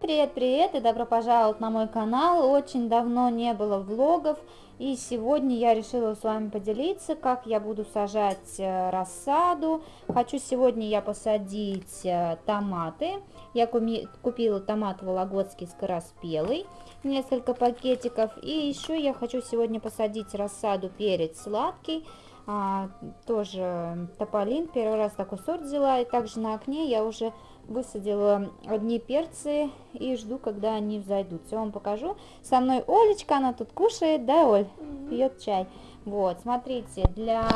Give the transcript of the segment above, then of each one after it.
Привет, привет и добро пожаловать на мой канал. Очень давно не было влогов и сегодня я решила с вами поделиться, как я буду сажать э, рассаду. Хочу сегодня я посадить э, томаты. Я купила томат вологодский скороспелый, несколько пакетиков. И еще я хочу сегодня посадить рассаду перец сладкий. А, тоже тополин, первый раз такой сорт взяла. И также на окне я уже высадила одни перцы и жду, когда они взойдут. Все вам покажу. Со мной Олечка, она тут кушает, да, Оль? Пьет чай. Вот, смотрите, для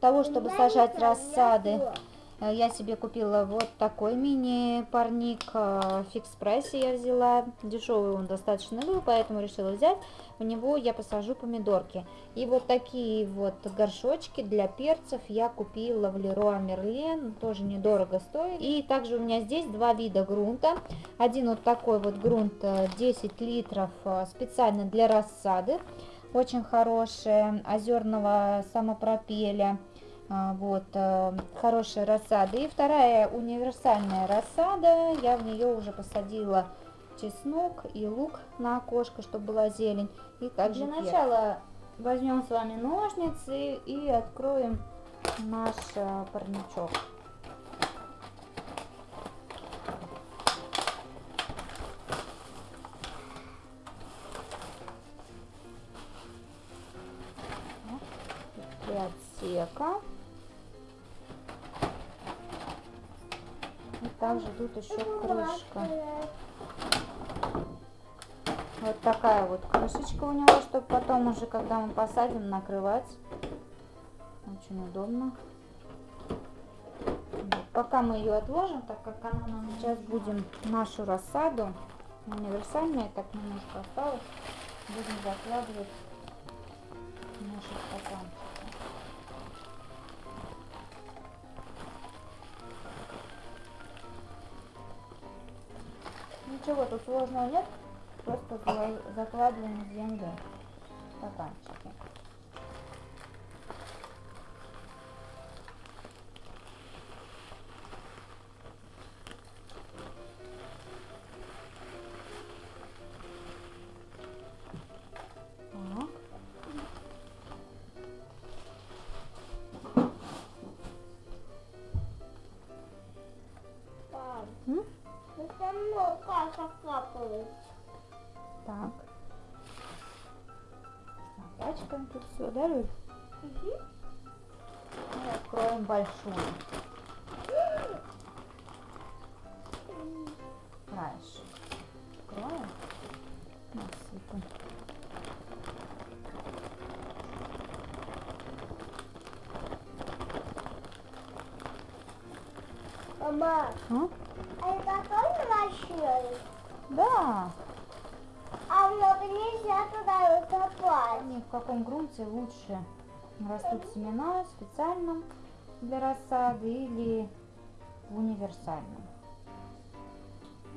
того, чтобы сажать рассады, Э, я себе купила вот такой мини-парник в э, фикс-прайсе я взяла. Дешевый он достаточно был, поэтому решила взять. В него я посажу помидорки. И вот такие вот горшочки для перцев я купила в Леруа Мерлен. Тоже недорого стоит. И также у меня здесь два вида грунта. Один вот такой вот грунт 10 э, литров специально для рассады. Очень хороший, озерного самопропеля вот, э, хорошая рассада. И вторая универсальная рассада, я в нее уже посадила чеснок и лук на окошко, чтобы была зелень. И также Для начала возьмем с вами ножницы и откроем наш э, парничок. отсека. И также тут еще крышка. Вот такая вот крышечка у него, чтобы потом уже, когда мы посадим, накрывать. Очень удобно. Вот. Пока мы ее отложим, так как она нам сейчас будем нашу рассаду, универсальная, так немножко осталось, будем закладывать наши стаканчики. Ничего тут сложного нет, просто закладываем в землю стаканчики. Так. Напачкаем тут все, да, Люль? Угу. И откроем большую. Краешек. Откроем. Насыпем. Мама, а, а это тоже машина? Да. А много нельзя туда копать. Ни в каком грунте лучше растут семена специальном для рассады или в универсальном.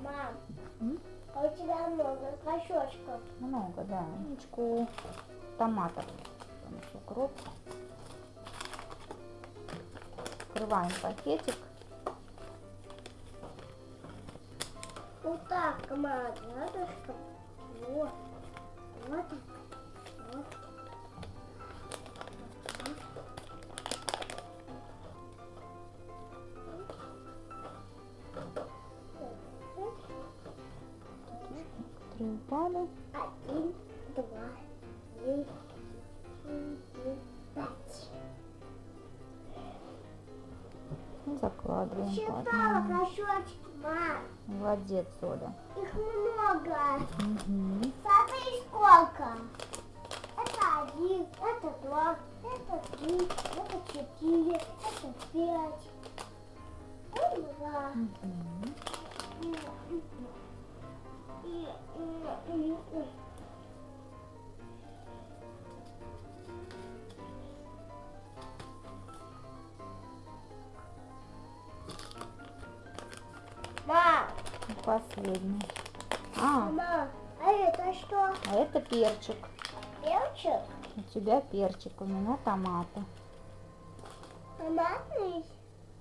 Мам, М? а у тебя много кошечков? Много, да. Ничку томатов. Укроп. Открываем пакетик. Так, команда, рядышком. Вот. Вот так. Вот. Три упали. Один, два, три, Закладываем. Считала кошечки, мам. Молодец, Оля. Их много. Угу. Смотри, сколько. Это один, это два, это три, это четыре, это пять. Это два. Угу. Последний. А, Мама, а это что? а это перчик. Перчик? У тебя перчик, у меня томаты. Томатный?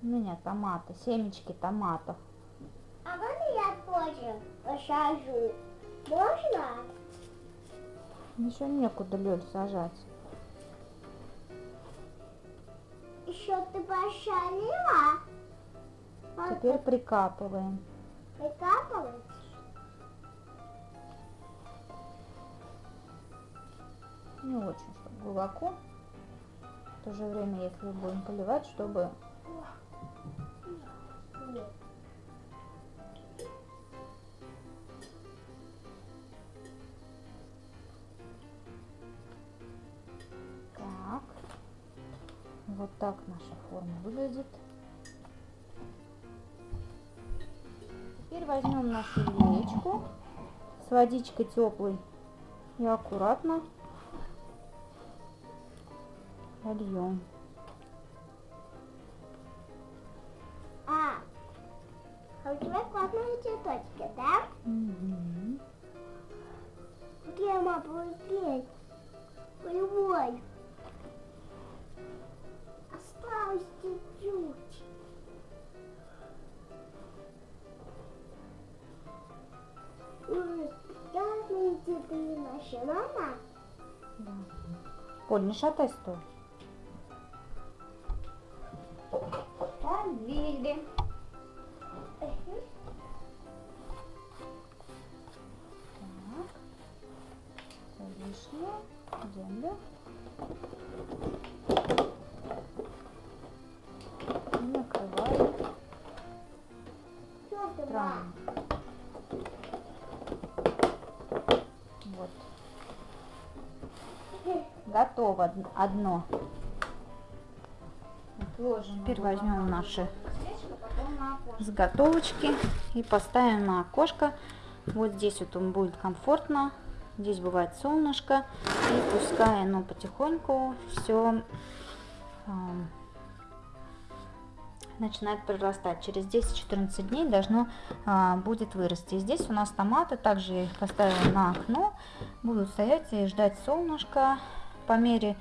У меня томаты, семечки томатов. А можно я тоже посажу. Можно? Еще некуда лед сажать. Еще ты посолила? Вот Теперь прикапываем. Прикапывать? Не очень, чтобы глубоко. В то же время, если будем поливать, чтобы. Так. Вот так наша форма выглядит. Теперь возьмем нашу яичку с водичкой теплой и аккуратно нальем. А, а у тебя классные цветочки, да? Мгм. Где я могу петь? Красные цветы наши, мама. Да. Поль, не шатай стой. Полили. Так. Лишнее. Землю. И накрываем Что Готово од- одно. Теперь возьмем наши заготовочки и поставим на окошко. Вот здесь вот он будет комфортно. Здесь бывает солнышко. И пускай оно потихоньку все начинает прорастать. Через 10-14 дней должно а, будет вырасти. Здесь у нас томаты, также я их поставила на окно, будут стоять и ждать солнышка. По мере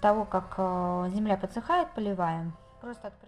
того, как а, земля подсыхает, поливаем. Просто открываем.